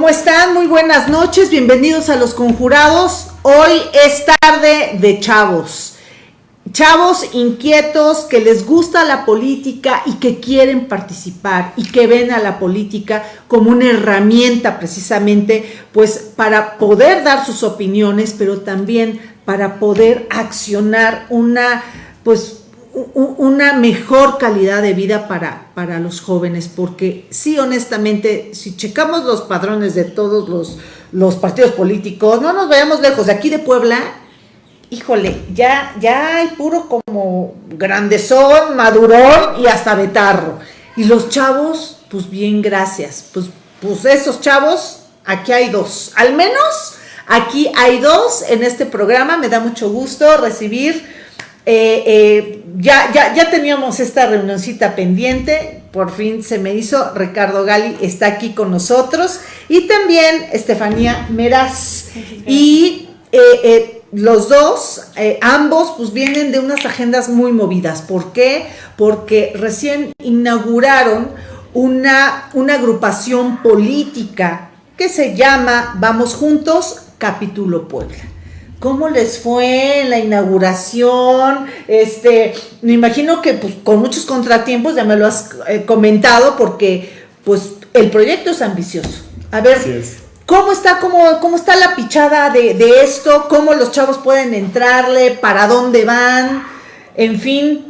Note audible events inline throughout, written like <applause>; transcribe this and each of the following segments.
¿Cómo están? Muy buenas noches, bienvenidos a Los Conjurados. Hoy es tarde de chavos. Chavos inquietos que les gusta la política y que quieren participar y que ven a la política como una herramienta precisamente pues para poder dar sus opiniones, pero también para poder accionar una pues una mejor calidad de vida para, para los jóvenes, porque sí, honestamente, si checamos los padrones de todos los, los partidos políticos, no nos vayamos lejos, de aquí de Puebla, híjole, ya, ya hay puro como grandezón, madurón y hasta betarro. Y los chavos, pues bien, gracias. Pues, pues esos chavos, aquí hay dos. Al menos aquí hay dos en este programa. Me da mucho gusto recibir eh, eh, ya, ya, ya teníamos esta reunioncita pendiente, por fin se me hizo, Ricardo Gali está aquí con nosotros y también Estefanía Meraz. Y eh, los dos, ambos, pues vienen de unas agendas muy movidas. ¿Por qué? Porque recién inauguraron una, una agrupación política que se llama Vamos Juntos, Capítulo Puebla. ¿Cómo les fue la inauguración? Este, me imagino que pues, con muchos contratiempos, ya me lo has eh, comentado, porque pues el proyecto es ambicioso. A ver, ¿cómo está, cómo, cómo está la pichada de, esto? ¿Cómo los chavos pueden entrarle? ¿Para dónde van? En fin,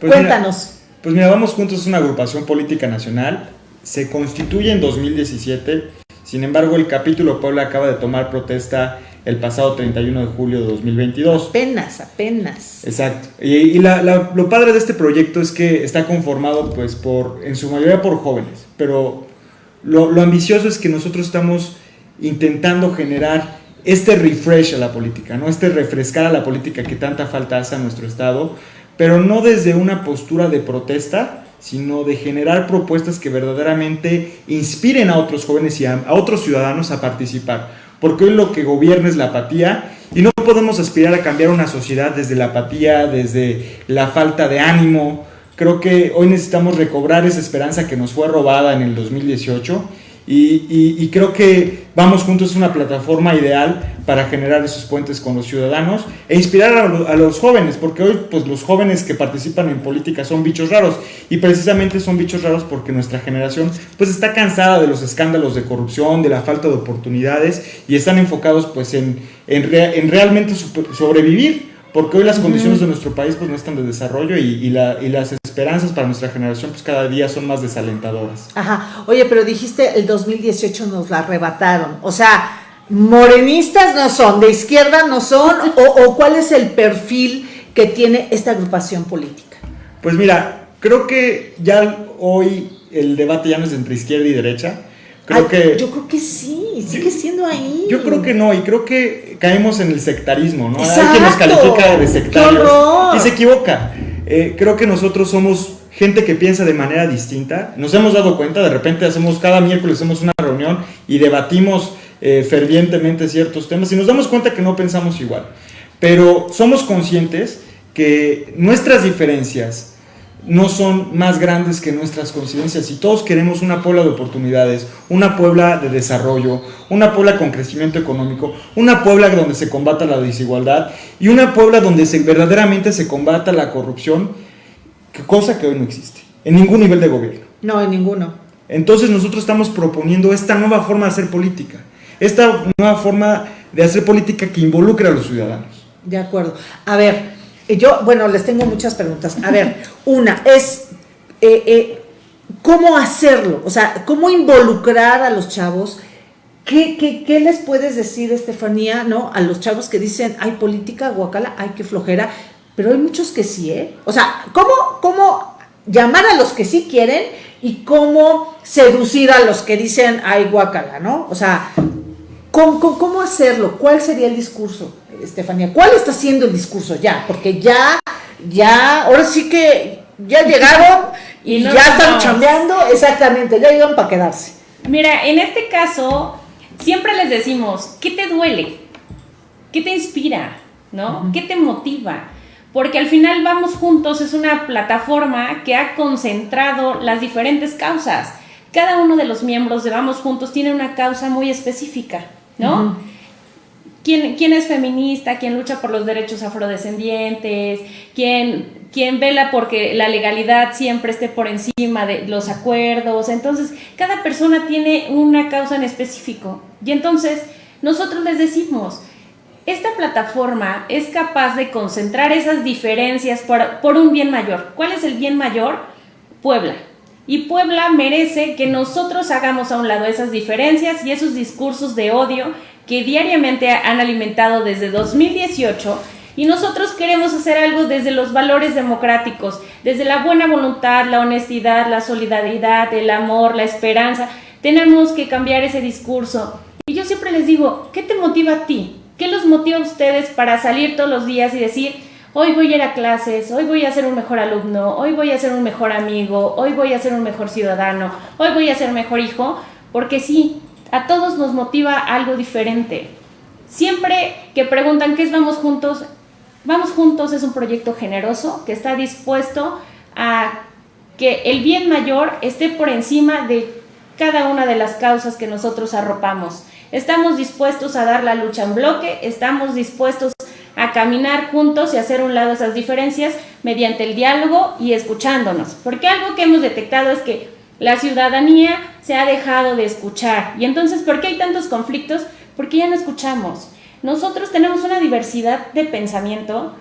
pues cuéntanos. pues mira, Vamos Juntos es una agrupación política nacional. Se constituye en 2017. Sin embargo, el capítulo Puebla acaba de tomar protesta el pasado 31 de julio de 2022. Apenas, apenas. Exacto. Y, lo padre de este proyecto es que está conformado, pues, por, en su mayoría por jóvenes, pero lo, ambicioso es que nosotros estamos intentando generar este refresh a la política, ¿no? Este refrescar a la política que tanta falta hace a nuestro Estado, pero no desde una postura de protesta, sino de generar propuestas que verdaderamente inspiren a otros jóvenes y a otros ciudadanos a participar porque hoy lo que gobierna es la apatía y no podemos aspirar a cambiar una sociedad desde la apatía, desde la falta de ánimo. Creo que hoy necesitamos recobrar esa esperanza que nos fue robada en el 2018 y, creo que Vamos Juntos es una plataforma ideal para generar esos puentes con los ciudadanos e inspirar a, los jóvenes, porque hoy pues, los jóvenes que participan en política son bichos raros y precisamente son bichos raros porque nuestra generación pues, está cansada de los escándalos de corrupción, de la falta de oportunidades y están enfocados pues, en, en, realmente sobrevivir porque hoy las condiciones de nuestro país pues no están de desarrollo y, la, y, las esperanzas para nuestra generación pues cada día son más desalentadoras. Ajá, oye, pero dijiste el 2018 nos la arrebataron, o sea, morenistas no son, de izquierda no son, o, cuál es el perfil que tiene esta agrupación política? Pues mira, creo que ya hoy el debate ya no es entre izquierda y derecha, Creo que, yo creo que sí, sigue siendo ahí. Yo creo que no, y creo que caemos en el sectarismo, ¿no? Hay quien nos califica de sectarios y se equivoca. Eh, creo que nosotros somos gente que piensa de manera distinta. Nos hemos dado cuenta, de repente hacemos cada miércoles hacemos una reunión y debatimos eh, fervientemente ciertos temas y nos damos cuenta que no pensamos igual. Pero somos conscientes que nuestras diferencias no son más grandes que nuestras coincidencias y todos queremos una Puebla de oportunidades, una Puebla de desarrollo, una Puebla con crecimiento económico, una Puebla donde se combata la desigualdad y una Puebla donde se, verdaderamente se combata la corrupción, cosa que hoy no existe, en ningún nivel de gobierno. No, en ninguno. Entonces nosotros estamos proponiendo esta nueva forma de hacer política, esta nueva forma de hacer política que involucre a los ciudadanos. De acuerdo. A ver, yo, bueno, les tengo muchas preguntas. A ver, <laughs> una es, eh, eh, ¿cómo hacerlo? O sea, ¿cómo involucrar a los chavos? ¿Qué, qué, les puedes decir, Estefanía, no? A los chavos que dicen, hay política, guacala, hay que flojera, pero hay muchos que sí, ¿eh? O sea, ¿cómo, cómo llamar a los que sí quieren y cómo seducir a los que dicen, ay, guacala, ¿no? O sea, ¿Cómo, hacerlo? ¿Cuál sería el discurso, Estefanía? ¿Cuál está siendo el discurso ya? Porque ya, ya, ahora sí que ya <laughs> llegaron y ya están chambeando, exactamente, ya llegaron para quedarse. Mira, en este caso, siempre les decimos, ¿qué te duele? ¿Qué te inspira? ¿No? ¿Qué te motiva? Porque al final Vamos Juntos es una plataforma que ha concentrado las diferentes causas cada uno de los miembros de Vamos Juntos tiene una causa muy específica, ¿no? ¿Quién, ¿Quién, es feminista? ¿Quién lucha por los derechos afrodescendientes? ¿Quién, ¿Quién vela porque la legalidad siempre esté por encima de los acuerdos? Entonces, cada persona tiene una causa en específico. Y entonces, nosotros les decimos, esta plataforma es capaz de concentrar esas diferencias por, por un bien mayor. ¿Cuál es el bien mayor? Puebla. Y Puebla merece que nosotros hagamos a un lado esas diferencias y esos discursos de odio que diariamente han alimentado desde 2018 y nosotros queremos hacer algo desde los valores democráticos, desde la buena voluntad, la honestidad, la solidaridad, el amor, la esperanza. Tenemos que cambiar ese discurso. Y yo siempre les digo, ¿qué te motiva a ti? ¿Qué los motiva a ustedes para salir todos los días y decir, hoy voy a ir a clases, hoy voy a ser un mejor alumno, hoy voy a ser un mejor amigo, hoy voy a ser un mejor ciudadano, hoy voy a ser mejor hijo, porque sí, a todos nos motiva algo diferente. Siempre que preguntan qué es Vamos Juntos, Vamos Juntos es un proyecto generoso que está dispuesto a que el bien mayor esté por encima de cada una de las causas que nosotros arropamos. Estamos dispuestos a dar la lucha en bloque, estamos dispuestos a caminar juntos y hacer un lado esas diferencias mediante el diálogo y escuchándonos. Porque algo que hemos detectado es que la ciudadanía se ha dejado de escuchar. Y entonces, ¿por qué hay tantos conflictos? Porque ya no escuchamos. Nosotros tenemos una diversidad de pensamiento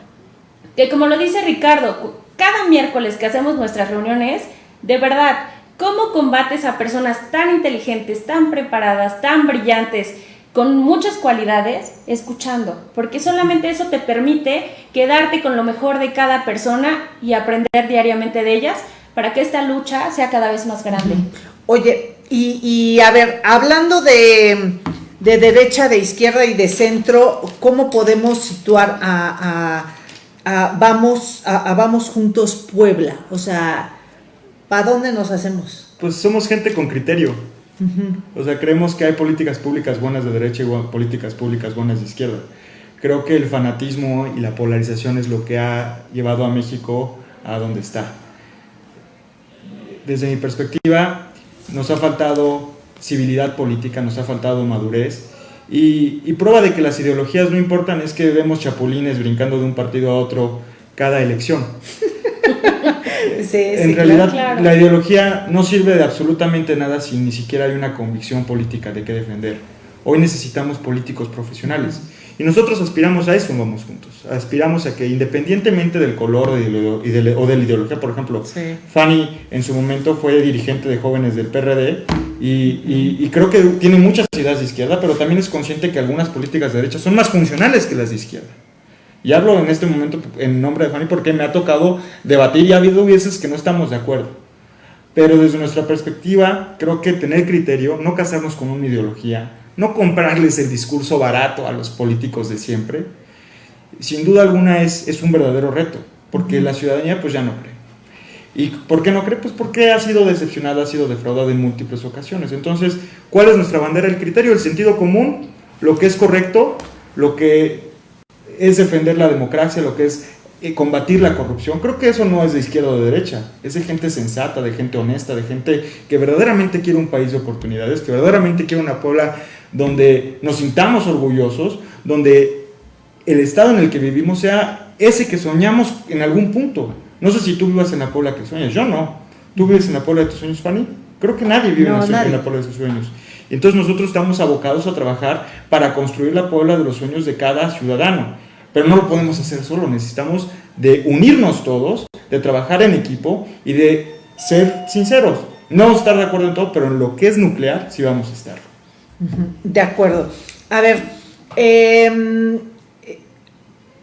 que, como lo dice Ricardo, cada miércoles que hacemos nuestras reuniones, de verdad, ¿cómo combates a personas tan inteligentes, tan preparadas, tan brillantes? Con muchas cualidades escuchando, porque solamente eso te permite quedarte con lo mejor de cada persona y aprender diariamente de ellas para que esta lucha sea cada vez más grande. Oye, y, a ver, hablando de, derecha, de izquierda y de centro, ¿cómo podemos situar a, vamos, a, Vamos Juntos Puebla? O sea, ¿para dónde nos hacemos? Pues somos gente con criterio o sea, creemos que hay políticas públicas buenas de derecha y políticas públicas buenas de izquierda. Creo que el fanatismo y la polarización es lo que ha llevado a México a donde está. Desde mi perspectiva, nos ha faltado civilidad política, nos ha faltado madurez. Y, y, prueba de que las ideologías no importan es que vemos chapulines brincando de un partido a otro cada elección. <laughs> <laughs> en realidad la ideología no sirve de absolutamente nada si ni siquiera hay una convicción política de qué defender. Hoy necesitamos políticos profesionales. Y nosotros aspiramos a eso, vamos juntos. Aspiramos a que independientemente del color o de, la ideología, por ejemplo, Fanny en su momento fue dirigente de jóvenes del PRD y, y, creo que tiene muchas ideas de izquierda, pero también es consciente que algunas políticas de derecha son más funcionales que las de izquierda. Y hablo en este momento en nombre de Fanny porque me ha tocado debatir y ha habido veces que no estamos de acuerdo. Pero desde nuestra perspectiva, creo que tener criterio, no casarnos con una ideología, no comprarles el discurso barato a los políticos de siempre, sin duda alguna es, es un verdadero reto, porque la ciudadanía pues ya no cree. ¿Y por qué no cree? Pues porque ha sido decepcionada, ha sido defraudada en múltiples ocasiones. Entonces, ¿cuál es nuestra bandera? El criterio, el sentido común, lo que es correcto, lo que es defender la democracia, lo que es eh, combatir la corrupción. Creo que eso no es de izquierda o de derecha, es de gente sensata, de gente honesta, de gente que verdaderamente quiere un país de oportunidades, que verdaderamente quiere una Puebla donde nos sintamos orgullosos, donde el estado en el que vivimos sea ese que soñamos en algún punto. No sé si tú vivas en la Puebla que sueñas, yo no. ¿Tú vives en la Puebla de tus sueños, Fanny? Creo que nadie vive en, la, en la Puebla de sus sueños. Entonces nosotros estamos abocados a trabajar para construir la Puebla de los sueños de cada ciudadano. Pero no lo podemos hacer solo, necesitamos de unirnos todos, de trabajar en equipo y de ser sinceros. No vamos a estar de acuerdo en todo, pero en lo que es nuclear sí vamos a estar. De acuerdo. A ver, em,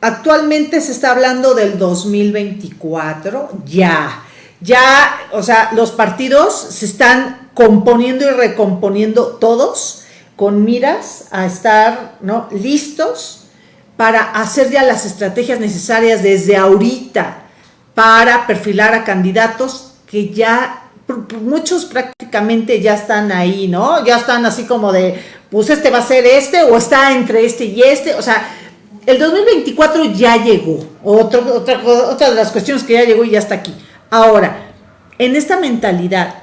actualmente se está hablando del 2024, ya. Ya, o sea, los partidos se están componiendo y recomponiendo todos con miras a estar listos para hacer ya las estrategias necesarias desde ahorita para perfilar a candidatos que ya muchos prácticamente ya están ahí, ¿no? Ya están así como de, pues este va a ser este o está entre este y este, o sea, el 2024 ya llegó, otra, otra de las cuestiones que ya llegó y ya está aquí. Ahora, en esta mentalidad,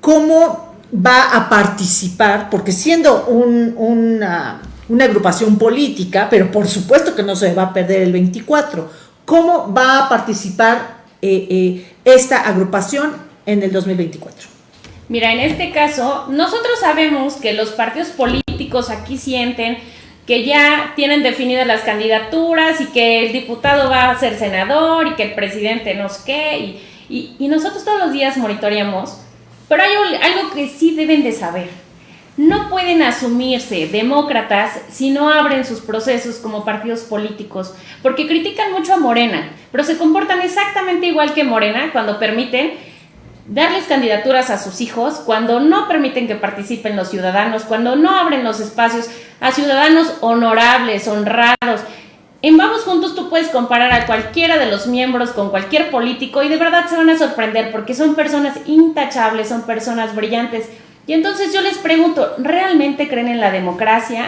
cómo va a participar, porque siendo una, agrupación política, pero por supuesto que no se va a perder el 24, ¿cómo va a participar eh, eh, esta agrupación en el 2024? Mira, en este caso, nosotros sabemos que los partidos políticos aquí sienten que ya tienen definidas las candidaturas y que el diputado va a ser senador y que el presidente no sé qué, y, y, nosotros todos los días monitoreamos, pero hay algo que sí deben de saber. No pueden asumirse demócratas si no abren sus procesos como partidos políticos, porque critican mucho a Morena, pero se comportan exactamente igual que Morena cuando permiten darles candidaturas a sus hijos, cuando no permiten que participen los ciudadanos, cuando no abren los espacios a ciudadanos honorables, honrados. En Vamos Juntos tú puedes comparar a cualquiera de los miembros con cualquier político y de verdad se van a sorprender porque son personas intachables, son personas brillantes. Y entonces yo les pregunto, ¿realmente creen en la democracia?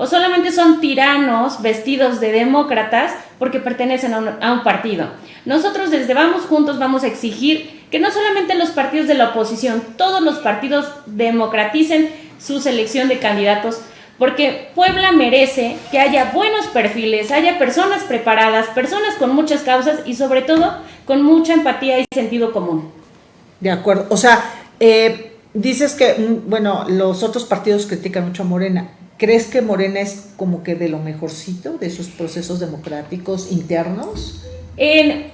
¿O solamente son tiranos vestidos de demócratas porque pertenecen a un, partido? Nosotros desde Vamos Juntos vamos a exigir que no solamente los partidos de la oposición, todos los partidos democraticen su selección de candidatos, porque Puebla merece que haya buenos perfiles, haya personas preparadas, personas con muchas causas y sobre todo con mucha empatía y sentido común. De acuerdo, o sea, eh, dices que, mm, bueno, los otros partidos critican mucho a Morena. ¿Crees que Morena es como que de lo mejorcito de sus procesos democráticos internos? En,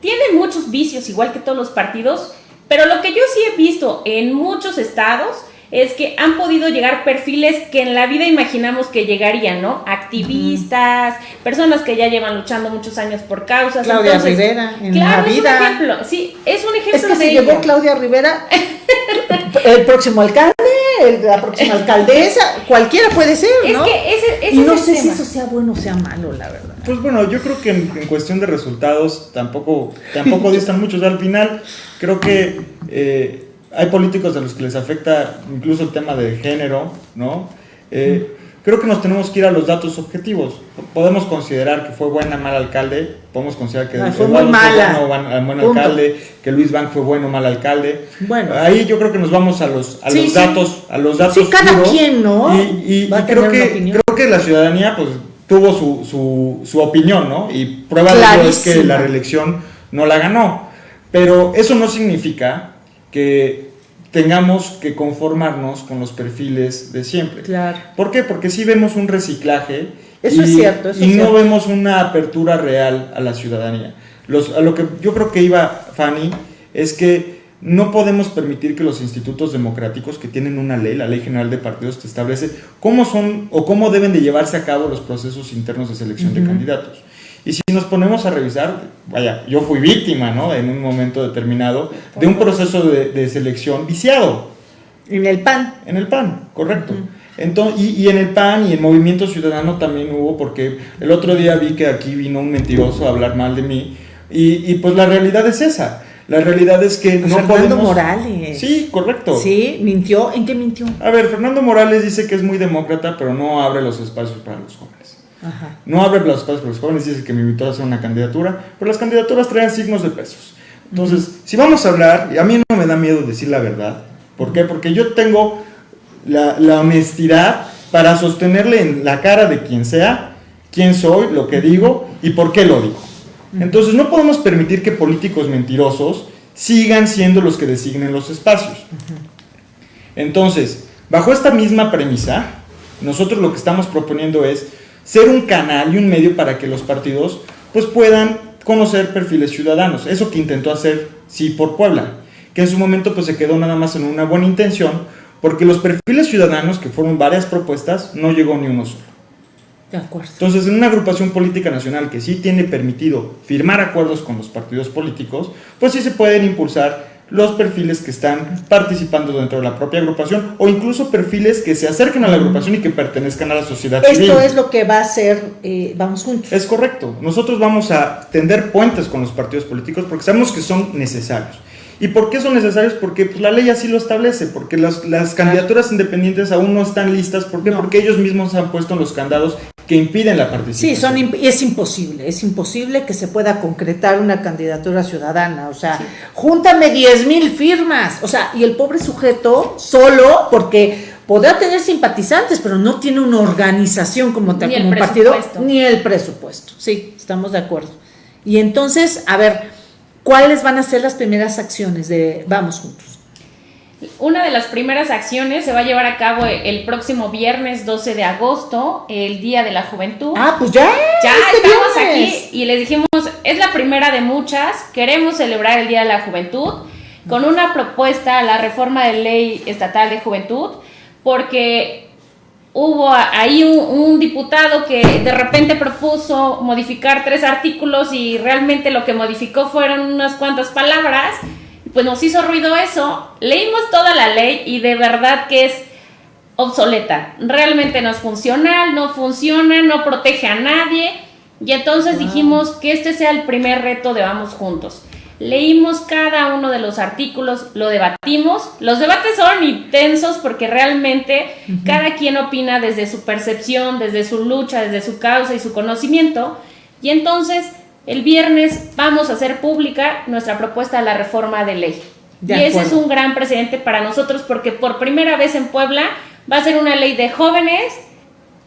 tienen muchos vicios, igual que todos los partidos, pero lo que yo sí he visto en muchos estados es que han podido llegar perfiles que en la vida imaginamos que llegarían, ¿no? Activistas, personas que ya llevan luchando muchos años por causas. Claudia Rivera, en la vida. Es un ejemplo, sí, es un ejemplo es que de si llegó Claudia Rivera, <laughs> el próximo alcalde, la próxima <laughs> alcaldesa, cualquiera puede ser, ¿no? Es que ese, ese y no sé si eso sea bueno o sea malo, la verdad. Pues bueno, yo creo que en, cuestión de resultados tampoco, tampoco <laughs> distan mucho. al final, creo que eh, hay políticos a los que les afecta incluso el tema de género, ¿no? Eh, creo que nos tenemos que ir a los datos objetivos. Podemos considerar que fue buena o mal alcalde, podemos considerar que ah, fue muy mala. fue bueno, buen alcalde, que Luis Bank fue bueno o mal alcalde. Bueno, ahí yo creo que nos vamos a los, a los datos, a los datos. Sí, cada quien, ¿no? Y, creo que creo que la ciudadanía, pues tuvo su, su, su opinión, ¿no? Y prueba de ello es que la reelección no la ganó. Pero eso no significa que tengamos que conformarnos con los perfiles de siempre. Claro. ¿Por qué? Porque sí vemos un reciclaje. Eso es cierto. y no vemos una apertura real a la ciudadanía. Los, a lo que yo creo que iba Fanny es que no podemos permitir que los institutos democráticos que tienen una ley, la Ley General de Partidos, te establece cómo son o cómo deben de llevarse a cabo los procesos internos de selección de candidatos. Y si nos ponemos a revisar, vaya, yo fui víctima, ¿no? En un momento determinado de un proceso de, selección viciado. En el PAN. En el PAN, correcto. Entonces, y, en el PAN y en Movimiento Ciudadano también hubo, porque el otro día vi que aquí vino un mentiroso a hablar mal de mí, y, y pues la realidad es esa la realidad es que no Fernando Morales. Sí, correcto. Sí, mintió. ¿En qué mintió? A ver, Fernando Morales dice que es muy demócrata, pero no abre los espacios para los jóvenes. Ajá. No abre espacios para los jóvenes, dice que me invitó a hacer una candidatura, pero las candidaturas traen signos de pesos. Entonces, si vamos a hablar, y a mí no me da miedo decir la verdad, ¿por qué? Porque yo tengo la, la honestidad para sostenerle en la cara de quien sea quién soy, lo que digo y por qué lo digo. Entonces no podemos permitir que políticos mentirosos sigan siendo los que designen los espacios. Entonces, bajo esta misma premisa, nosotros lo que estamos proponiendo es ser un canal y un medio para que los partidos pues puedan conocer perfiles ciudadanos. Eso que intentó hacer sí por Puebla, que en su momento pues se quedó nada más en una buena intención, porque los perfiles ciudadanos, que fueron varias propuestas, no llegó ni uno solo. Entonces, en una agrupación política nacional que sí tiene permitido firmar acuerdos con los partidos políticos, pues sí se pueden impulsar los perfiles que están participando dentro de la propia agrupación o incluso perfiles que se acerquen a la agrupación y que pertenezcan a la sociedad Esto civil. Esto es lo que va a hacer eh, Vamos Juntos. Es correcto. Nosotros vamos a tender puentes con los partidos políticos porque sabemos que son necesarios. ¿Y por qué son necesarios? Porque pues, la ley así lo establece, porque las, las candidaturas independientes aún no están listas. ¿Por qué? Porque ellos mismos han puesto en los candados que impiden la participación. Sí, son es imposible, es imposible que se pueda concretar una candidatura ciudadana. O sea, júntame 10 mil firmas. O sea, y el pobre sujeto solo, porque podrá tener simpatizantes, pero no tiene una organización como tal, como un partido, ni el presupuesto. Sí, estamos de acuerdo. Y entonces, a ver, ¿cuáles van a ser las primeras acciones de Vamos Juntos? Una de las primeras acciones se va a llevar a cabo el próximo viernes 12 de agosto, el Día de la Juventud. Ah, pues ya. Ya este estamos aquí y les dijimos, es la primera de muchas, queremos celebrar el Día de la Juventud con una propuesta a la reforma de ley estatal de juventud, porque hubo ahí un, un, diputado que de repente propuso modificar tres artículos y realmente lo que modificó fueron unas cuantas palabras pues nos hizo ruido eso, leímos toda la ley y de verdad que es obsoleta, realmente no es funcional, no funciona, no protege a nadie y entonces dijimos que este sea el primer reto de Vamos Juntos. Leímos cada uno de los artículos, lo debatimos. Los debates son intensos porque realmente cada quien opina desde su percepción, desde su lucha, desde su causa y su conocimiento. Y entonces el viernes vamos a hacer pública nuestra propuesta a la reforma de ley. y ese es un gran precedente para nosotros porque por primera vez en Puebla va a ser una ley de jóvenes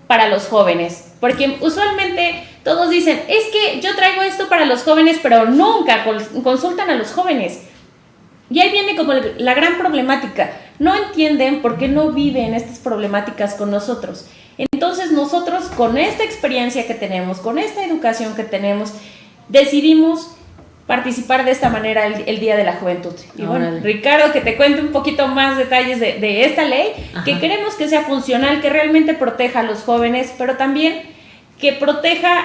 para los jóvenes. Porque usualmente todos dicen, es que yo traigo esto para los jóvenes, pero nunca consultan a los jóvenes. Y ahí viene como la gran problemática. No entienden por qué no viven estas problemáticas con nosotros. Entonces nosotros con esta experiencia que tenemos, con esta educación que tenemos, decidimos participar de esta manera el, Día de la Juventud. Y bueno, Ricardo, que te cuente un poquito más detalles de, esta ley, que queremos que sea funcional, que realmente proteja a los jóvenes, pero también que proteja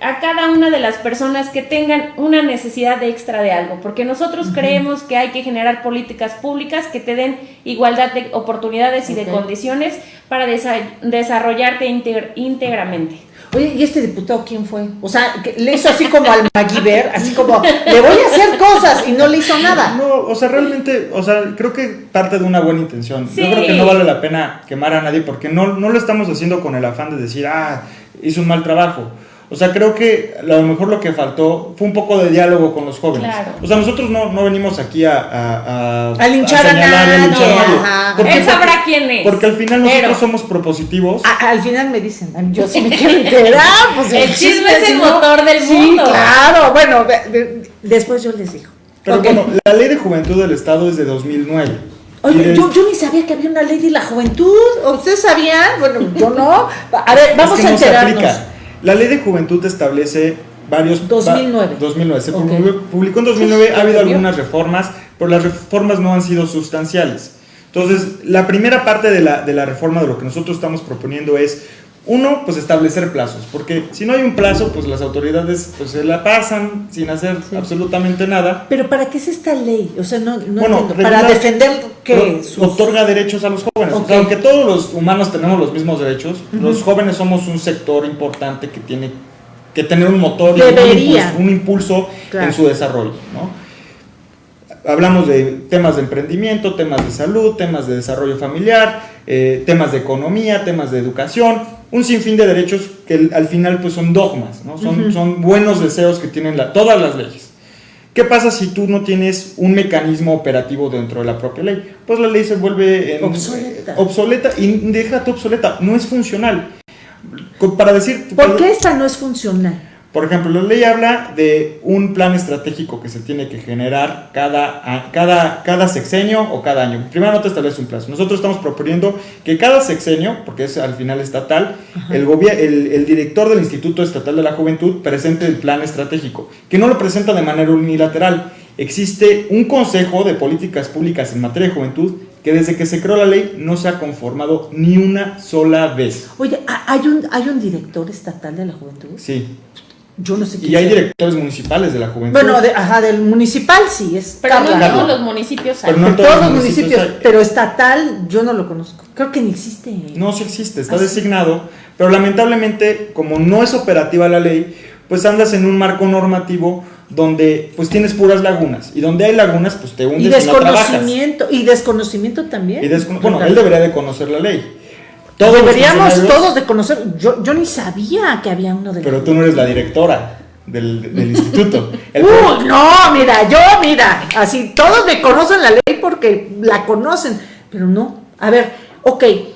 a, cada una de las personas que tengan una necesidad extra de algo, porque nosotros creemos que hay que generar políticas públicas que te den igualdad de oportunidades y de condiciones para desarrollarte íntegramente. Oye, ¿y este diputado quién fue? O sea, le hizo así como al MacGyver, así como, le voy a hacer cosas y no le hizo nada. No, o sea, realmente, o sea, creo que parte de una buena intención. Yo creo que no vale la pena quemar a nadie porque no, no lo estamos haciendo con el afán de decir, ah, hizo un mal trabajo. O sea, creo que a lo mejor lo que faltó fue un poco de diálogo con los jóvenes. O sea, nosotros no, no venimos aquí a, a, a, linchar a, nadie. A linchar a nadie. Él sabrá quién es. Porque al final nosotros somos propositivos. al final me dicen, yo sí me <laughs> quiero enterar. Pues el, chisme, es el motor del mundo. Claro. Bueno, después yo les digo. Pero bueno, la ley de juventud del Estado es de 2009. Oye, yo, yo, ni sabía que había una ley de la juventud. ¿Ustedes sabían? Bueno, yo no. A ver, vamos a enterarnos. La ley de juventud establece varios... 2009. 2009. Se publicó en 2009, ha habido algunas reformas, pero las reformas no han sido sustanciales. Entonces, la primera parte de la, de la reforma de lo que nosotros estamos proponiendo es uno, pues establecer plazos, porque si no hay un plazo, pues las autoridades pues, se la pasan sin hacer absolutamente nada. Pero ¿para qué es esta ley? O sea, no, no bueno, Para defender que otorga derechos a los jóvenes. aunque todos los humanos tenemos los mismos derechos, los jóvenes somos un sector importante que tiene que tener un motor y un impulso, en su desarrollo, ¿no? Hablamos de temas de emprendimiento, temas de salud, temas de desarrollo familiar, eh, temas de economía, temas de educación, un sinfín de derechos que al final pues son dogmas, ¿no? son, son buenos deseos que tienen la, todas las leyes. ¿Qué pasa si tú no tienes un mecanismo operativo dentro de la propia ley? Pues la ley se vuelve obsoleta. obsoleta y déjate obsoleta, no es funcional. Para decir... ¿Por qué esta no es funcional? Por ejemplo, la ley habla de un plan estratégico que se tiene que generar cada, cada, cada sexenio o cada año. Primero no te establece un plazo. Nosotros estamos proponiendo que cada sexenio, porque es al final estatal, el, el, el, director del Instituto Estatal de la Juventud presente el plan estratégico, que no lo presenta de manera unilateral. Existe un Consejo de Políticas Públicas en materia de juventud que desde que se creó la ley no se ha conformado ni una sola vez. Oye, ¿hay un, ¿hay un director estatal de la juventud? Sí. Yo no sé Y hay directores municipales de la juventud. Bueno, ajá, del municipal sí, es Pero no en todos los municipios hay. Pero no todos, los municipios, pero estatal yo no lo conozco. Creo que ni existe. No, sí existe, está ¿Ah, designado, pero lamentablemente como no es operativa la ley, pues andas en un marco normativo donde pues tienes puras lagunas y donde hay lagunas pues te hundes y desconocimiento y, desconocimiento también. bueno, él debería de conocer la ley. Todos Deberíamos todos de conocer. Yo, yo ni sabía que había uno de Pero tú no eres la directora del, del <laughs> instituto. El Uy, no, mira, yo, mira, así todos me conocen la ley porque la conocen, pero no. A ver, ok, eh,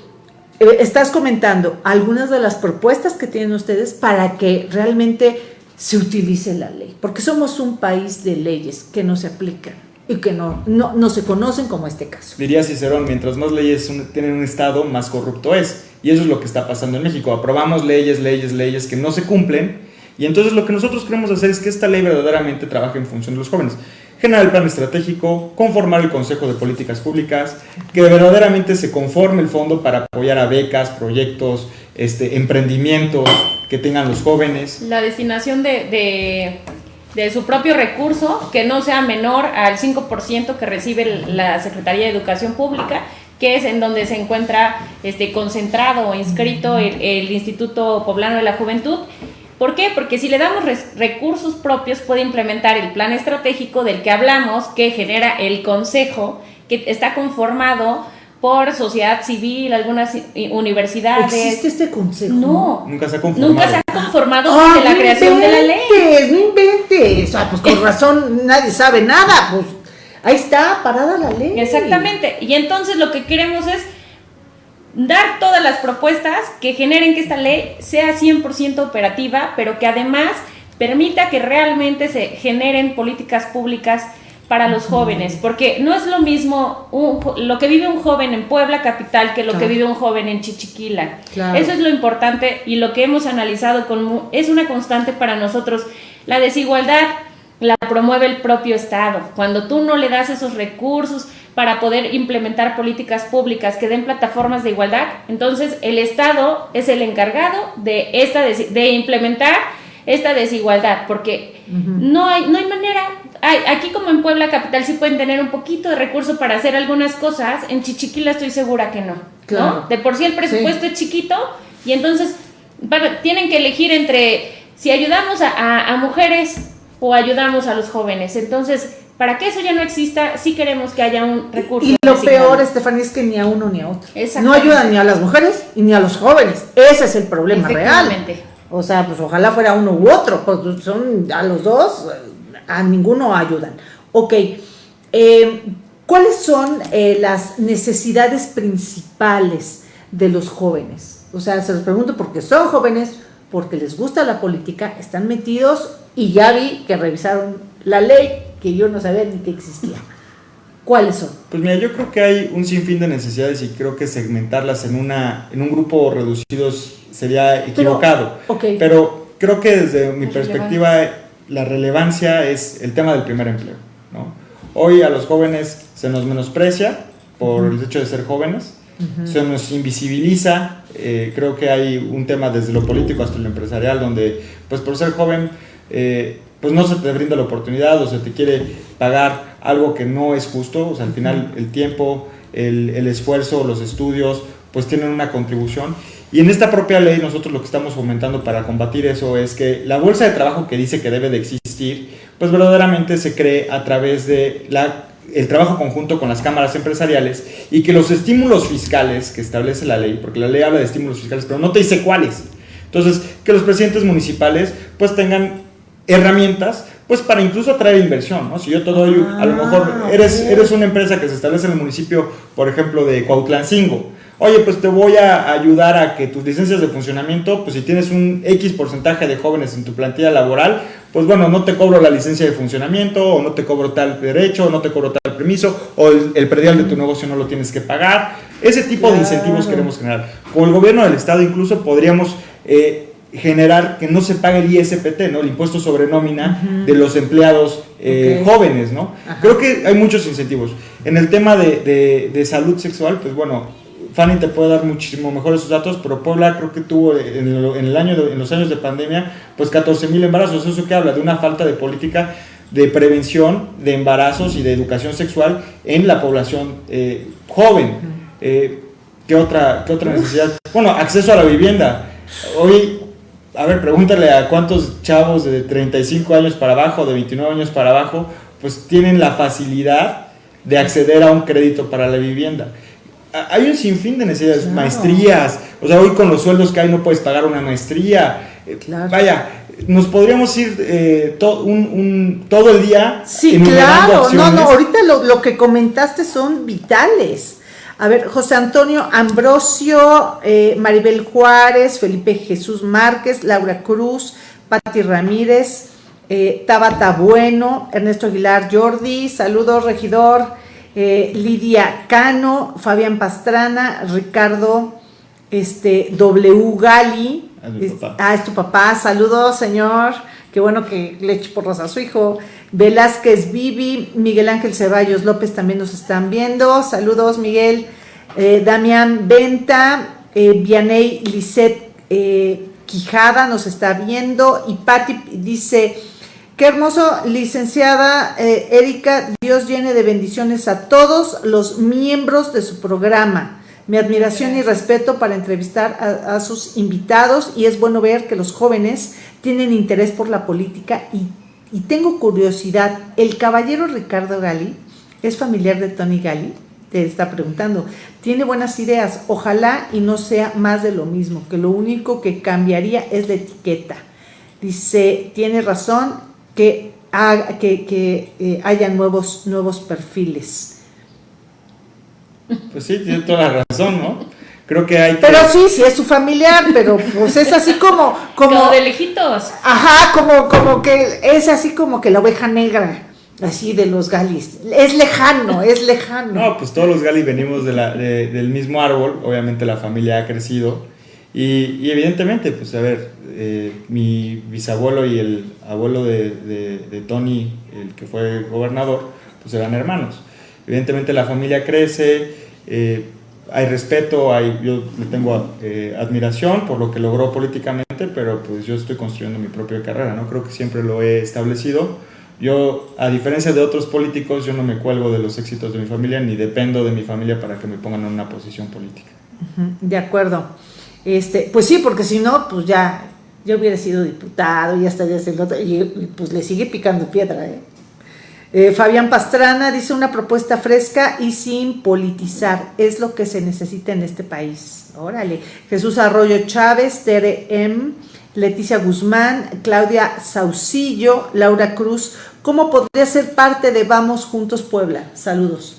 estás comentando algunas de las propuestas que tienen ustedes para que realmente se utilice la ley, porque somos un país de leyes que no se aplican y que no, no, no se conocen como este caso. Diría Cicerón, mientras más leyes un- tienen un Estado, más corrupto es. Y eso es lo que está pasando en México. Aprobamos leyes, leyes, leyes que no se cumplen. Y entonces lo que nosotros queremos hacer es que esta ley verdaderamente trabaje en función de los jóvenes. Generar el plan estratégico, conformar el Consejo de Políticas Públicas, que verdaderamente se conforme el fondo para apoyar a becas, proyectos, este, emprendimientos que tengan los jóvenes. La destinación de, de, de su propio recurso, que no sea menor al 5% que recibe la Secretaría de Educación Pública, que es en donde se encuentra este, concentrado o inscrito el, Instituto Poblano de la Juventud. ¿Por qué? Porque si le damos recursos propios puede implementar el plan estratégico del que hablamos, que genera el consejo, que está conformado por sociedad civil, algunas universidades. ¿Existe este consejo? No, Nunca se ha conformado. Nunca se ha conformado Ah, desde la no creación de la ley. inventes, No inventes. Ah, pues con <laughs> razón nadie sabe nada. Pues ahí está, parada la ley. Exactamente. Y entonces lo que queremos es dar todas las propuestas que generen que esta ley sea 100% operativa, pero que además permita que realmente se generen políticas públicas para los jóvenes, porque no es lo mismo un lo que vive un joven en Puebla capital que lo que vive un joven en Chichiquila. Claro. Eso es lo importante y lo que hemos analizado con es una constante para nosotros. La desigualdad la promueve el propio Estado. Cuando tú no le das esos recursos para poder implementar políticas públicas que den plataformas de igualdad, entonces el Estado es el encargado de esta de implementar esta desigualdad, porque no hay no hay manera. Aquí como en Puebla capital sí pueden tener un poquito de recurso para hacer algunas cosas, en Chichiquila estoy segura que no. ¿no? Claro. De por sí el presupuesto es chiquito y entonces para- tienen que elegir entre si ayudamos a, a- a mujeres o ayudamos a los jóvenes. Entonces, para que eso ya no exista, sí queremos que haya un recurso. Y lo designado. peor, Estefanía, es que ni a uno ni a otro. No ayudan ni a las mujeres y ni a los jóvenes. Ese es el problema real. O sea, pues ojalá fuera uno u otro. Pues son a los dos, a ninguno ayudan. Ok. eh, ¿Cuáles son eh, las necesidades principales de los jóvenes? O sea, se los pregunto porque son jóvenes, porque les gusta la política, están metidos y ya vi que revisaron la ley que yo no sabía ni que existía. ¿Cuáles son? Pues mira, yo creo que hay un sinfín de necesidades y creo que segmentarlas en, una, en un grupo reducido sería equivocado. ok. Pero creo que desde mi perspectiva la relevancia es el tema del primer empleo. ¿no? Hoy a los jóvenes se nos menosprecia por el hecho de ser jóvenes, se nos invisibiliza, eh, creo que hay un tema desde lo político hasta lo empresarial donde pues por ser joven eh, pues no se te brinda la oportunidad o se te quiere pagar algo que no es justo, o sea, al final el tiempo, el, el esfuerzo, los estudios, pues tienen una contribución. Y en esta propia ley nosotros lo que estamos fomentando para combatir eso es que la bolsa de trabajo que dice que debe de existir, pues verdaderamente se cree a través de la, el trabajo conjunto con las cámaras empresariales y que los estímulos fiscales que establece la ley, porque la ley habla de estímulos fiscales, pero no te dice cuáles. Entonces, que los presidentes municipales pues tengan herramientas pues para incluso atraer inversión, ¿no? Si yo te doy, a lo mejor Ah, eres, eres una empresa que se establece en el municipio, por ejemplo, de Cuautlancingo, oye, pues te voy a ayudar a que tus licencias de funcionamiento, pues si tienes un X porcentaje de jóvenes en tu plantilla laboral, pues bueno, no te cobro la licencia de funcionamiento, o no te cobro tal derecho, o no te cobro tal permiso, o el, el predial de tu negocio no lo tienes que pagar. Ese tipo de incentivos queremos generar. Con el gobierno del Estado incluso podríamos... eh, generar que no se pague el ISPT, ¿no? El impuesto sobre nómina de los empleados eh, jóvenes, ¿no? Ajá. Creo que hay muchos incentivos. En el tema de, de- de salud sexual, pues bueno, Fanny te puede dar muchísimo mejor esos datos, pero Puebla creo que tuvo en, el, en el año de- en los años de pandemia, pues 14 mil embarazos. Eso que habla de una falta de política de prevención de embarazos y de educación sexual en la población eh, joven. Eh, ¿qué, otra, ¿Qué otra necesidad? Bueno, acceso a la vivienda. Hoy, a ver, pregúntale a cuántos chavos de 35 años para abajo, de 29 años para abajo, pues tienen la facilidad de acceder a un crédito para la vivienda. hay un sinfín de necesidades, maestrías, o sea, hoy con los sueldos que hay no puedes pagar una maestría. Eh, vaya, nos podríamos ir eh, un, todo el día. Sí, claro, no, no, ahorita lo, lo, que comentaste son vitales. A ver, José Antonio Ambrosio, eh, Maribel Juárez, Felipe Jesús Márquez, Laura Cruz, Patti Ramírez, eh, Tabata Bueno, Ernesto Aguilar Jordi, saludos regidor, eh, Lidia Cano, Fabián Pastrana, Ricardo este, W. Gali, ah, es tu papá, saludos señor, qué bueno que le eche porras a su hijo, Velázquez Vivi, Miguel Ángel Ceballos López también nos están viendo, saludos Miguel, eh, Damián Venta, eh, Vianey Lisset eh, Quijada nos está viendo. Y Patti dice, qué hermoso, licenciada eh, Erika, Dios llene de bendiciones a todos los miembros de su programa. Mi admiración y respeto para entrevistar a, a sus invitados y es bueno ver que los jóvenes tienen interés por la política y y tengo curiosidad, ¿el caballero Ricardo Gali es familiar de Tony Gali? Te está preguntando. Tiene buenas ideas, ojalá y no sea más de lo mismo, que lo único que cambiaría es la etiqueta. Dice, tiene razón que, que, que eh, haya nuevos, nuevos perfiles. Pues sí, tiene toda la razón, ¿no? Creo que hay Pero sí, sí es su familiar, pero pues es así <laughs> como... Como, de lejitos. Ajá, como, como que es así como que la oveja negra, así de los galis. Es lejano, es lejano. No, pues todos los galis venimos de la, del mismo árbol, obviamente la familia ha crecido y, evidentemente, pues a ver, eh, mi bisabuelo y el abuelo de, de Tony, el que fue gobernador, pues eran hermanos. Evidentemente la familia crece, eh, hay respeto, hay, yo le tengo eh, admiración por lo que logró políticamente, pero pues yo estoy construyendo mi propia carrera, ¿no? Creo que siempre lo he establecido. Yo, a diferencia de otros políticos, yo no me cuelgo de los éxitos de mi familia ni dependo de mi familia para que me pongan en una posición política. De acuerdo. Este, pues sí, porque si no, pues ya, yo hubiera sido diputado ya se y pues le sigue picando piedra, ¿eh? Eh, Fabián Pastrana dice una propuesta fresca y sin politizar. Es lo que se necesita en este país. Órale. Jesús Arroyo Chávez, Tere M, Leticia Guzmán, Claudia Saucillo, Laura Cruz. ¿Cómo podría ser parte de Vamos Juntos Puebla? Saludos.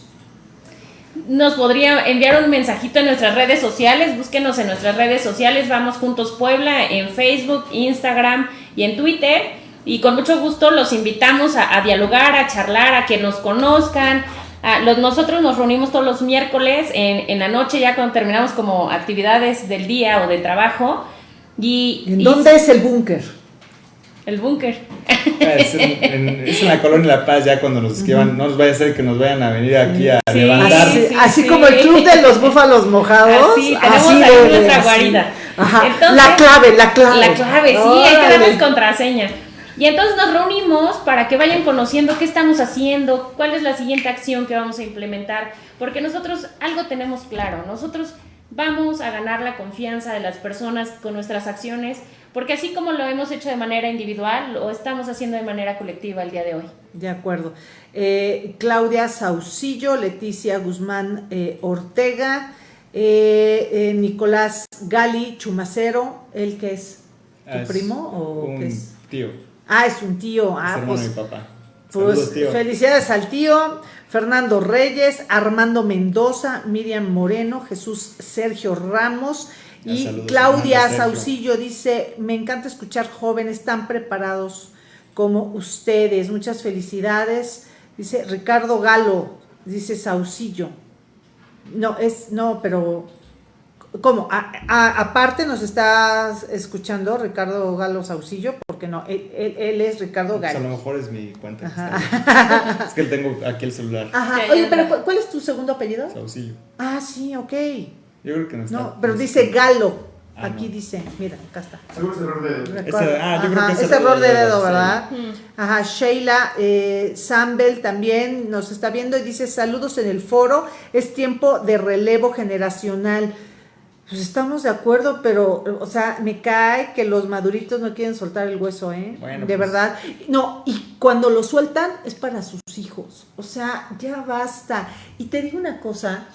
Nos podría enviar un mensajito en nuestras redes sociales. Búsquenos en nuestras redes sociales. Vamos Juntos Puebla en Facebook, Instagram y en Twitter y con mucho gusto los invitamos a, dialogar, a charlar, a que nos conozcan. los, nosotros nos reunimos todos los miércoles en, en, la noche, ya cuando terminamos como actividades del día o de trabajo. Y, ¿En dónde es el búnker? El búnker. Ah, es, en, la colonia La Paz, ya cuando nos escriban, no nos vaya a ser que nos vayan a venir aquí a levantar. Así, como el club de los búfalos mojados. Así, tenemos ahí nuestra guarida. la clave, la clave. La clave, sí, hay que darles contraseña. Y entonces nos reunimos para que vayan conociendo qué estamos haciendo, cuál es la siguiente acción que vamos a implementar, porque nosotros algo tenemos claro, nosotros vamos a ganar la confianza de las personas con nuestras acciones, porque así como lo hemos hecho de manera individual, lo estamos haciendo de manera colectiva el día de hoy. De acuerdo. Eh, Claudia Saucillo, Leticia Guzmán eh, Ortega, eh, Nicolás Gali Chumacero, ¿el que es tu primo o qué es? Tío. Ah, es un tío. Ah, pues, mi papá. Pues felicidades al tío. Fernando Reyes, Armando Mendoza, Miriam Moreno, Jesús Sergio Ramos y Claudia Saucillo dice, me encanta escuchar jóvenes tan preparados como ustedes. Muchas felicidades. Dice Ricardo Galo, dice Saucillo. No, es, no, pero ¿Cómo? aparte nos estás escuchando Ricardo Galo Saucillo, porque no, él, es Ricardo pues Galo. a lo mejor es mi cuenta. <laughs> es que tengo aquí el celular. Ajá. Oye, pero ¿cuál es tu segundo apellido? Saucillo. Ah, sí, ok. Yo creo que no está. No, pero dice Galo. Ah, aquí dice, mira, acá está. Seguro es error de dedo. ah, yo creo que es, error de dedo, ¿verdad? Ajá, Sheila eh, Sambel también nos está viendo y dice, saludos en el foro, es tiempo de relevo generacional. Pues estamos de acuerdo, pero, o sea, me cae que los maduritos no quieren soltar el hueso, ¿eh? de pues. verdad. No, y cuando lo sueltan es para sus hijos. O sea, ya basta. Y te digo una cosa,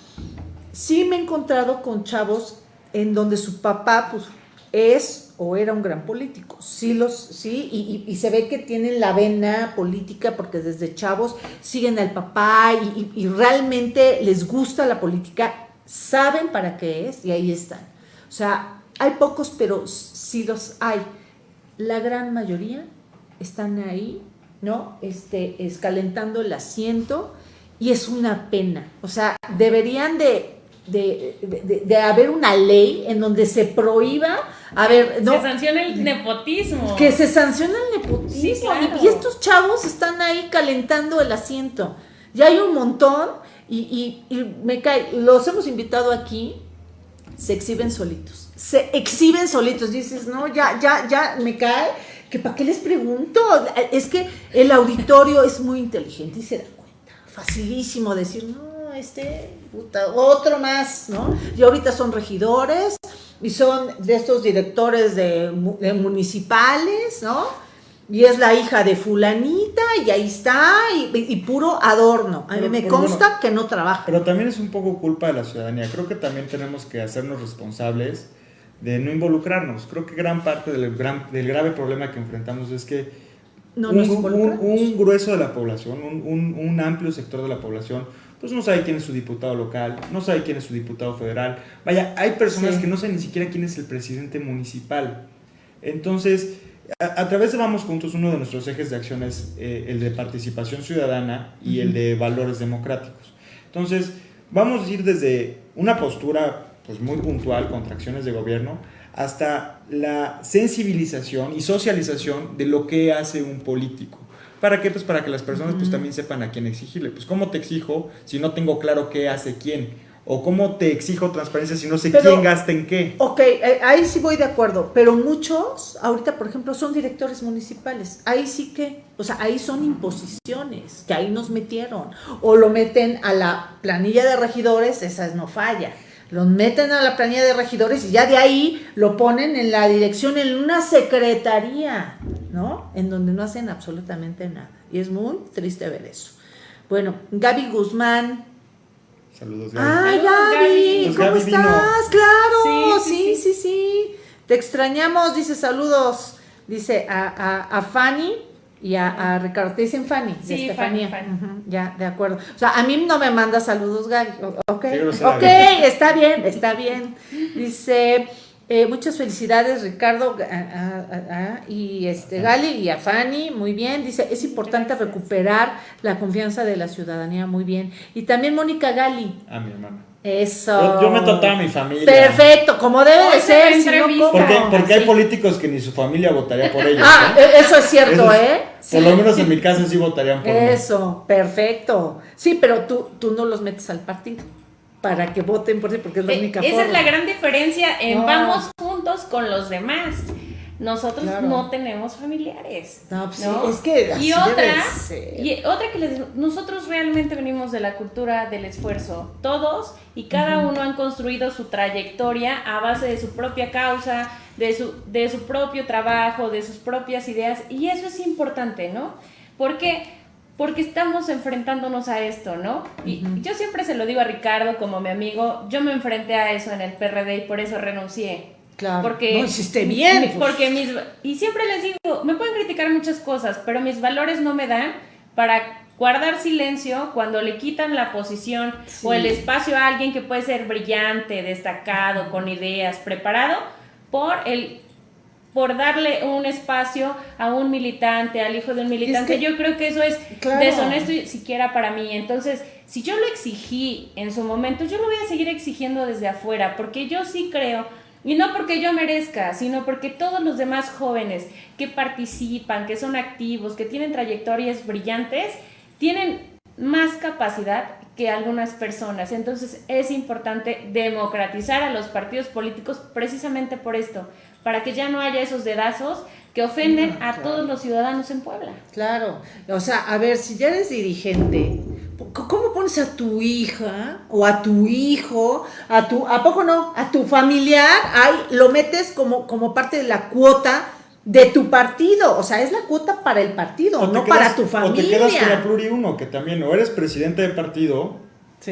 sí me he encontrado con chavos en donde su papá, pues, es o era un gran político. Sí, los, sí y, y, se ve que tienen la vena política porque desde chavos siguen al papá y, y, realmente les gusta la política, saben para qué es y ahí están. O sea, hay pocos, pero sí los hay. La gran mayoría están ahí, ¿no? Este, escalentando el asiento y es una pena. O sea, deberían de de, haber una ley en donde se prohíba, a ver, ¿no? Se sanciona el nepotismo. Que se sanciona el nepotismo. y, estos chavos están ahí calentando el asiento. Ya hay un montón y, me cae, los hemos invitado aquí, se exhiben solitos. Se exhiben solitos. Dices, no, ya, ya, ya, me cae. que ¿Para qué les pregunto? Es que el auditorio es muy inteligente y se da cuenta. Facilísimo decir, no, este, otro más, ¿no? Y ahorita son regidores y son de estos directores de, municipales, ¿no? Y es la hija de fulanita y ahí está, y, puro adorno. A mí me consta que no trabaja. Pero también es un poco culpa de la ciudadanía. Creo que también tenemos que hacernos responsables de no involucrarnos. Creo que gran parte del, gran, del grave problema que enfrentamos es que un, grueso de la población, un, un amplio sector de la población, pues no sabe quién es su diputado local, no sabe quién es su diputado federal. Vaya, hay personas que no saben ni siquiera quién es el presidente municipal. Entonces, a, través de Vamos Juntos, uno de nuestros ejes de acción es eh, el de participación ciudadana y el de valores democráticos. Entonces, vamos a ir desde una postura pues, muy puntual contra acciones de gobierno hasta la sensibilización y socialización de lo que hace un político. ¿Para qué? Pues para que las personas pues también sepan a quién exigirle. Pues cómo te exijo si no tengo claro qué hace quién. O cómo te exijo transparencia si no sé quién gasta en qué. Ok, eh, ahí sí voy de acuerdo. Pero muchos, ahorita por ejemplo, son directores municipales. Ahí sí que, o sea, ahí son imposiciones, que ahí nos metieron. O lo meten a la planilla de regidores, esas no falla los meten a la planilla de regidores y ya de ahí lo ponen en la dirección, en una secretaría, ¿no? En donde no hacen absolutamente nada. Y es muy triste ver eso. Bueno, Gaby Guzmán. Saludos, Gaby. ¡Ay, Gaby! ¿Cómo estás? Claro, sí sí, sí Te extrañamos, dice saludos. Dice a, a, a Fanny y a, Ricardo. Te dicen Fanny, de sí, Estefanía. ya, de acuerdo. O sea, a mí no me manda saludos, Gaby. Ok, ok, está bien, está bien. Dice, eh, muchas felicidades, Ricardo y este Gali y a Fanny, muy bien. Dice, es importante recuperar la confianza de la ciudadanía, muy bien. Y también Mónica Gali. A mi hermana. Eso. Yo, me meto a mi familia. Perfecto, como debe de ser. porque, porque hay políticos que ni su familia votaría por ellos. Ah, e, eso es cierto, ¿eh? Por lo menos en mi caso sí votarían por Eso, perfecto. Sí, pero tú, tú no los metes al partido para que voten por ti, porque es la eh, única Esa es la gran diferencia en vamos juntos con los demás. Nosotros no tenemos familiares. No, pues es que y otra, y otra que les, nosotros realmente venimos de la cultura del esfuerzo, todos y cada uno han construido su trayectoria a base de su propia causa, de su, de su propio trabajo, de sus propias ideas. Y eso es importante, ¿no? Porque porque estamos enfrentándonos a esto, ¿no? Y yo siempre se lo digo a Ricardo como mi amigo, yo me enfrenté a eso en el PRD y por eso renuncié. Claro. Porque, no hiciste bien. Pues. Porque mis, y siempre les digo, me pueden criticar muchas cosas, pero mis valores no me dan para guardar silencio cuando le quitan la posición o el espacio a alguien que puede ser brillante, destacado, con ideas, preparado, por el por darle un espacio a un militante, al hijo de un militante. yo creo que eso es deshonesto siquiera para mí. Entonces, si yo lo exigí en su momento, yo lo voy a seguir exigiendo desde afuera, porque yo sí creo y no porque yo merezca, sino porque todos los demás jóvenes que participan, que son activos, que tienen trayectorias brillantes, tienen más capacidad que algunas personas. Entonces es importante democratizar a los partidos políticos precisamente por esto, para que ya no haya esos dedazos que ofenden a todos los ciudadanos en Puebla. Claro, o sea, a ver, si ya eres dirigente, ¿cómo pones a tu hija o a tu hijo, a tu, a poco no, a tu familiar, ahí lo metes como, como parte de la cuota de tu partido, o sea, es la cuota para el partido, no para tu familia. O te quedas con la pluri uno, que también o eres presidente de partido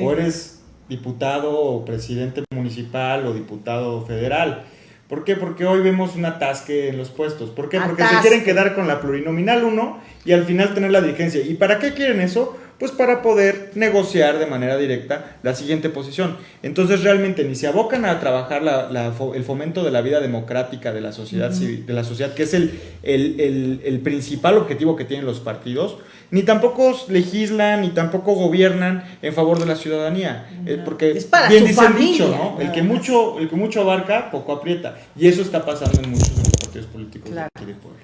o eres diputado o presidente municipal o diputado federal. ¿Por qué? Porque hoy vemos un atasque en los puestos. ¿Por qué? Porque se quieren quedar con la plurinominal uno y al final tener la dirigencia. ¿Y para qué quieren eso? Pues para poder negociar de manera directa la siguiente posición. Entonces realmente ni se abocan a trabajar la- la fo- el fomento de la vida democrática de la sociedad civil, de la sociedad, que es el, el- el- el principal objetivo que tienen los partidos, ni tampoco legislan, ni tampoco gobiernan en favor de la ciudadanía. Eh, porque Es para bien su dice el familia, dicho, ¿no? El que mucho, el que mucho abarca, poco aprieta. Y eso está pasando en muchos de los partidos políticos de aquí de Puebla.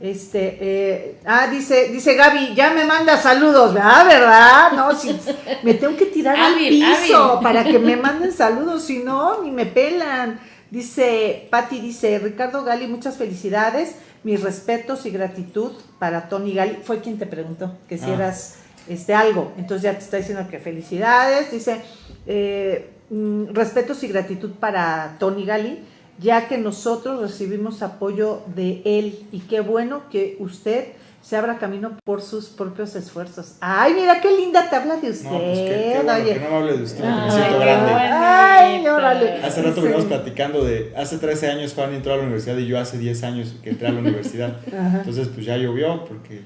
Este, eh, ah, dice, dice Gaby, ya me manda saludos, ¿verdad? ¿Verdad? No, si, me tengo que tirar Hábil, al piso hábil. para que me manden saludos, si no, ni me pelan. Dice, Patti dice, Ricardo Gali, muchas felicidades, mis respetos y gratitud para Tony Gali. Fue quien te preguntó que si Ah. eras este, algo, entonces ya te está diciendo que felicidades. Dice, eh, mm, respetos y gratitud para Tony Gali, ya que nosotros recibimos apoyo de él y qué bueno que usted se abra camino por sus propios esfuerzos. Ay, mira qué linda te habla de usted. No, pues qué, qué bueno oye. que no me hable de usted, me Ay, siento qué grande. Ay, órale. Hace rato Sí. veníamos platicando de, hace 13 años Juan entró a la universidad y yo hace 10 años que entré a la universidad. <laughs> Ajá. Entonces pues ya llovió porque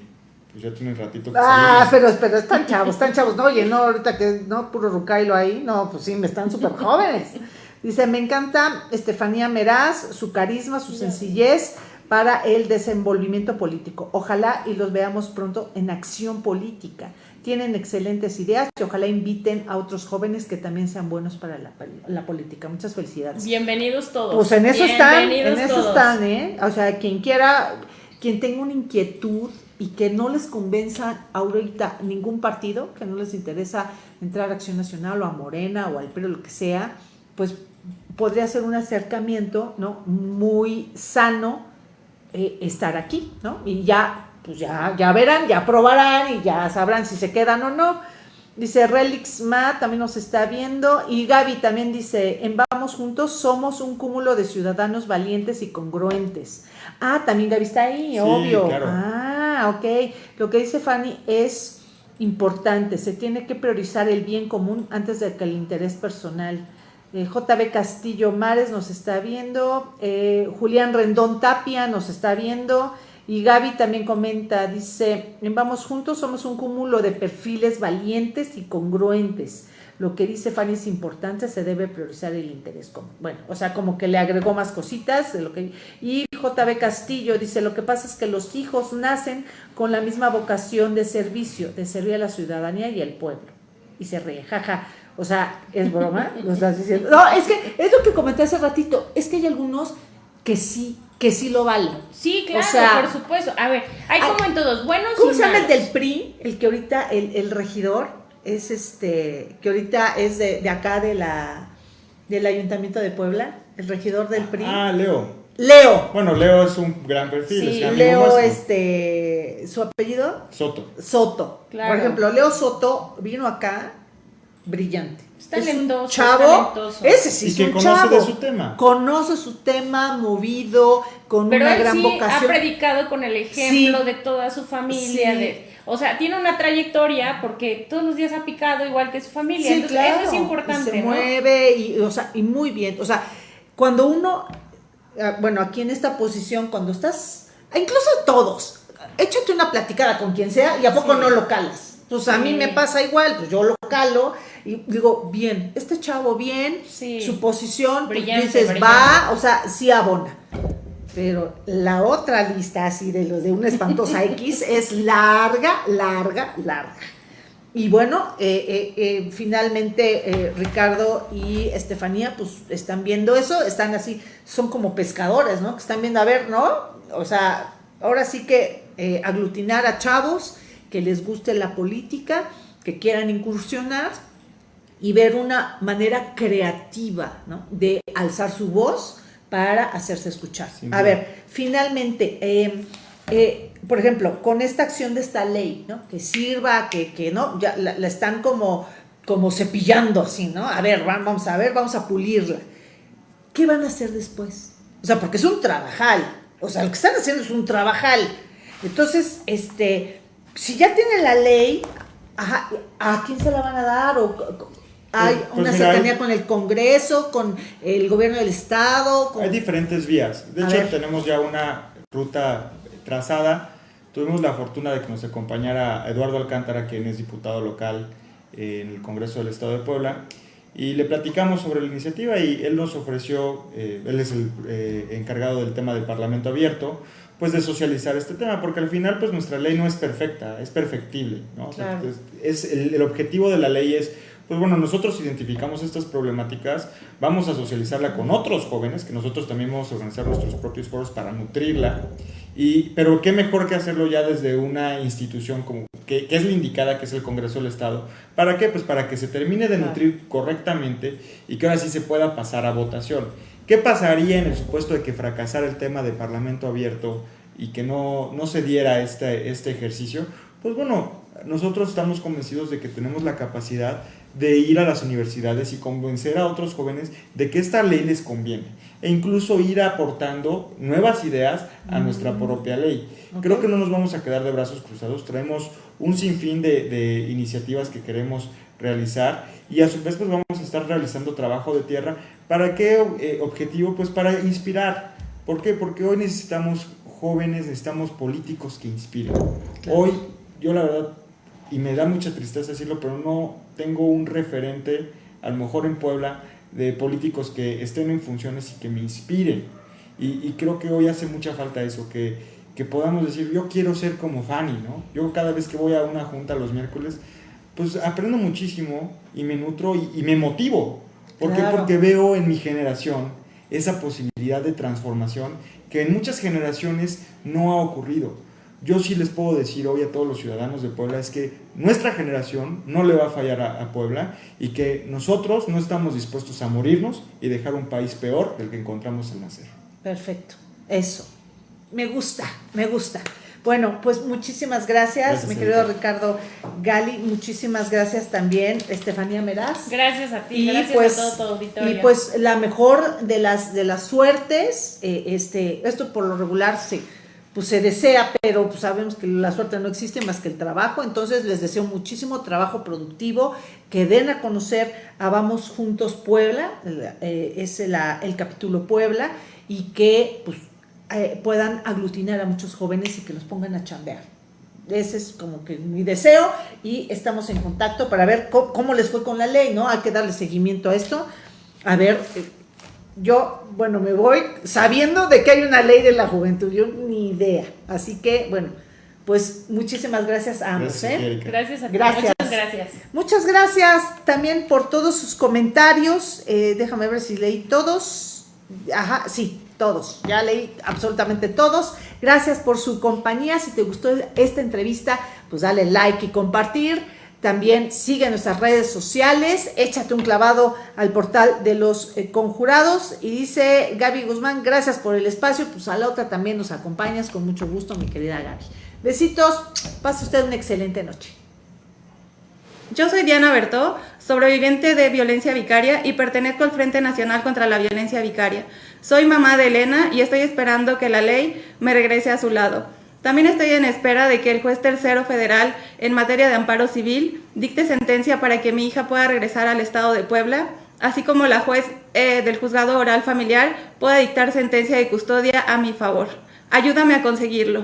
pues ya tiene un ratito que Ah, salimos. pero, pero están chavos, están chavos. No, oye, no, ahorita que no, puro rucailo ahí. No, pues sí, me están súper jóvenes. Dice, me encanta Estefanía Meraz, su carisma, su sencillez para el desenvolvimiento político. Ojalá y los veamos pronto en acción política. Tienen excelentes ideas y ojalá inviten a otros jóvenes que también sean buenos para la, la política. Muchas felicidades. Bienvenidos todos. Pues en eso están, en eso todos. están, ¿eh? O sea, quien quiera, quien tenga una inquietud y que no les convenza ahorita ningún partido, que no les interesa entrar a Acción Nacional o a Morena o al PRI o lo que sea, pues podría ser un acercamiento, ¿no? Muy sano eh, estar aquí, ¿no? Y ya, pues ya, ya verán, ya probarán y ya sabrán si se quedan o no. Dice Relix Ma, también nos está viendo. Y Gaby también dice, en Vamos Juntos somos un cúmulo de ciudadanos valientes y congruentes. Ah, también Gaby está ahí, Sí, obvio. claro. Ah, ok. Lo que dice Fanny es importante. Se tiene que priorizar el bien común antes de que el interés personal. Eh, JB Castillo Mares nos está viendo. eh, Julián Rendón Tapia nos está viendo. Y Gaby también comenta, dice, Vamos Juntos somos un cúmulo de perfiles valientes y congruentes. Lo que dice Fanny es importante, se debe priorizar el interés común. Bueno, o sea, como que le agregó más cositas de lo que... Y JB Castillo dice, lo que pasa es que los hijos nacen con la misma vocación de servicio, de servir a la ciudadanía y al pueblo. Y se ríe, jaja. O sea, es broma, lo estás diciendo. No, es que es lo que comenté hace ratito. Es que hay algunos que sí, que sí lo valen. Sí, claro, O sea, por supuesto. A ver, hay ay, como en todos, buenos ¿Cómo y se llama el del PRI? El que ahorita, el, el regidor, es este, que ahorita es de, de acá de la, del Ayuntamiento de Puebla, el regidor del PRI. Ah, Leo. Leo. Bueno, Leo es un gran perfil. Sí, es Leo, este, su apellido, Soto. Soto. Claro. Por ejemplo, Leo Soto vino acá brillante. Es Es un talentoso, chavo. talentoso. Ese sí Y es que un conoce chavo. de su tema. Conoce su tema, movido, con Pero una él gran sí vocación. ha predicado con el ejemplo Sí. de toda su familia. Sí. de- o sea, tiene una trayectoria porque todos los días ha picado igual que su familia. Sí, Entonces, claro. eso es importante. Y se ¿no? mueve y, o sea, y muy bien. O sea, cuando uno, ah, bueno, aquí en esta posición, cuando estás, incluso todos, échate una platicada con quien sea y a poco Sí. no lo calas. Pues a mí me pasa igual, pues yo lo calo y digo, bien, este chavo bien, Sí. su posición, pues Brillante, dices, brillante. va, o sea, sí abona. Pero la otra lista así de los de una espantosa <laughs> X es larga, larga, larga. Y bueno, eh, eh, eh, finalmente Ricardo y Estefanía pues están viendo eso, están así, son como pescadores, ¿no? Que están viendo, a ver, ¿no? O sea, ahora sí que aglutinar a chavos que les guste la política, que quieran incursionar y ver una manera creativa, ¿no? De alzar su voz para hacerse escuchar. A ver, finalmente, eh, eh, por ejemplo, con esta acción de esta ley, ¿no? Que sirva, que, que no, ya la, la están como, como cepillando así, ¿no? A ver, va- vamos a ver, vamos a pulirla. ¿Qué van a hacer después? O sea, porque es un trabajal. O sea, lo que están haciendo es un trabajal. Entonces, este, si ya tienen la ley, ajá, ¿a quién se la van a dar? O, hay Pues- pues una mira, cercanía hay- con el Congreso, con el gobierno del Estado. con- Hay diferentes vías. De A hecho, ver. tenemos ya una ruta trazada. Tuvimos la fortuna de que nos acompañara Eduardo Alcántara, quien es diputado local en el Congreso del Estado de Puebla, y le platicamos sobre la iniciativa y él nos ofreció, eh, él es el eh, encargado del tema del Parlamento abierto, pues de socializar este tema, porque al final pues nuestra ley no es perfecta, es perfectible, ¿no? O sea, Claro. es, es el, el objetivo de la ley es, pues bueno, nosotros identificamos estas problemáticas, vamos a socializarla con otros jóvenes, que nosotros también vamos a organizar nuestros propios foros para nutrirla, y, pero qué mejor que hacerlo ya desde una institución como, que, que es la indicada, que es el Congreso del Estado. ¿Para qué? Pues para que se termine de nutrir correctamente y que ahora sí se pueda pasar a votación. ¿Qué pasaría en el supuesto de que fracasara el tema de Parlamento abierto y que no, no se diera este, este ejercicio? Pues bueno, nosotros estamos convencidos de que tenemos la capacidad de ir a las universidades y convencer a otros jóvenes de que esta ley les conviene e incluso ir aportando nuevas ideas a nuestra propia ley. Ok. Creo que no nos vamos a quedar de brazos cruzados, traemos un sinfín de, de iniciativas que queremos realizar y a su vez pues vamos a estar realizando trabajo de tierra. ¿Para qué eh, objetivo? Pues para inspirar. ¿Por qué? Porque hoy necesitamos jóvenes, necesitamos políticos que inspiren. Claro. Hoy yo la verdad, y me da mucha tristeza decirlo, pero no tengo un referente, a lo mejor en Puebla, de políticos que estén en funciones y que me inspiren. Y, y creo que hoy hace mucha falta eso, que, que podamos decir, yo quiero ser como Fanny, ¿no? Yo cada vez que voy a una junta los miércoles, pues aprendo muchísimo y me nutro y, y me motivo. ¿Por qué? Porque veo en mi generación esa posibilidad de transformación que en muchas generaciones no ha ocurrido. Yo sí les puedo decir hoy a todos los ciudadanos de Puebla es que nuestra generación no le va a fallar a, a Puebla y que nosotros no estamos dispuestos a morirnos y dejar un país peor del que encontramos al nacer. Perfecto, eso. Me gusta, me gusta. Bueno, pues muchísimas gracias, Gracias, mi querido. Ricardo Gali. Muchísimas gracias también, Estefanía Meraz. Gracias a ti, Y gracias pues, a todo tu auditorio. y pues la mejor de las de las suertes, eh, este, esto por lo regular se, pues se desea, pero pues sabemos que la suerte no existe más que el trabajo, entonces les deseo muchísimo trabajo productivo, que den a conocer a Vamos Juntos Puebla, eh, es la- el capítulo Puebla, y que pues eh, puedan aglutinar a muchos jóvenes y que los pongan a chambear. Ese es como que mi deseo y estamos en contacto para ver cómo, les fue con la ley, ¿no? Hay que darle seguimiento a esto. A ver, eh, yo, bueno, me voy sabiendo de que hay una ley de la juventud, yo ni idea. Así que, bueno, pues muchísimas gracias a ambos, Gracias, ¿eh? Gracias a ti. Gracias. Muchas gracias. Muchas gracias también por todos sus comentarios. Eh, déjame ver si leí todos. Ajá, sí, todos. Ya leí absolutamente todos. Gracias por su compañía. Si te gustó esta entrevista, pues dale like y compartir. También sigue nuestras redes sociales. Échate un clavado al portal de los eh, conjurados. Y dice Gaby Guzmán, gracias por el espacio. Pues a la otra también nos acompañas con mucho gusto, mi querida Gaby. Besitos. Pase usted una excelente noche. Yo soy Diana Bertó, sobreviviente de violencia vicaria y pertenezco al Frente Nacional contra la Violencia Vicaria. Soy mamá de Elena y estoy esperando que la ley me regrese a su lado. También estoy en espera de que el juez tercero federal en materia de amparo civil dicte sentencia para que mi hija pueda regresar al estado de Puebla, así como la juez eh, del juzgado oral familiar pueda dictar sentencia de custodia a mi favor. Ayúdame a conseguirlo.